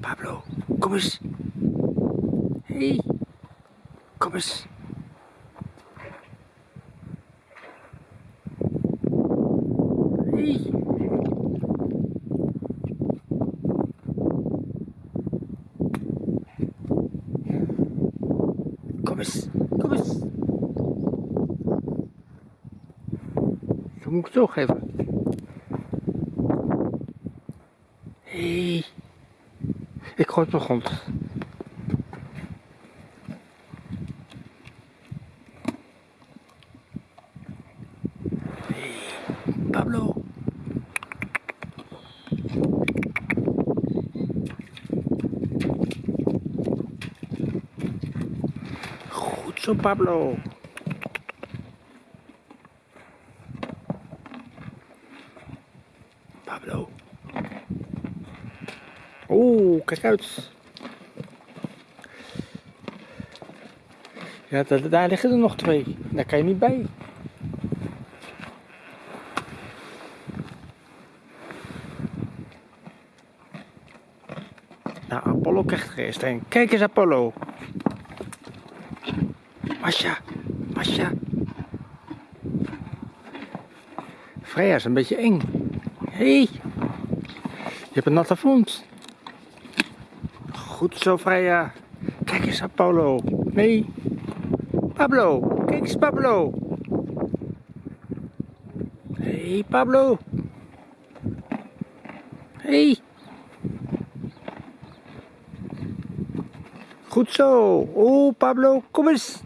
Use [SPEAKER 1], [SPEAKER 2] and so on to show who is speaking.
[SPEAKER 1] Pablo, kom eens. hey. kom eens. hey. Kom eens, kom eens. Zo moet ik het zo geven. Hey. Ik gooi het grond. Hey, Pablo. Goed zo, Pablo. Pablo. Oeh, kijk uit. Ja, da- daar liggen er nog twee. Daar kan je niet bij. Nou, Apollo krijgt er eerst een. Kijk eens, Apollo. Masha, Masha. Freya is een beetje eng. Hé, hey. je hebt een natte vond. Goed zo, Freya. Kijk eens, Apollo. Nee. Pablo, kijk eens, Pablo. Hey, Pablo. Hey. Goed zo. Oh, Pablo, kom eens.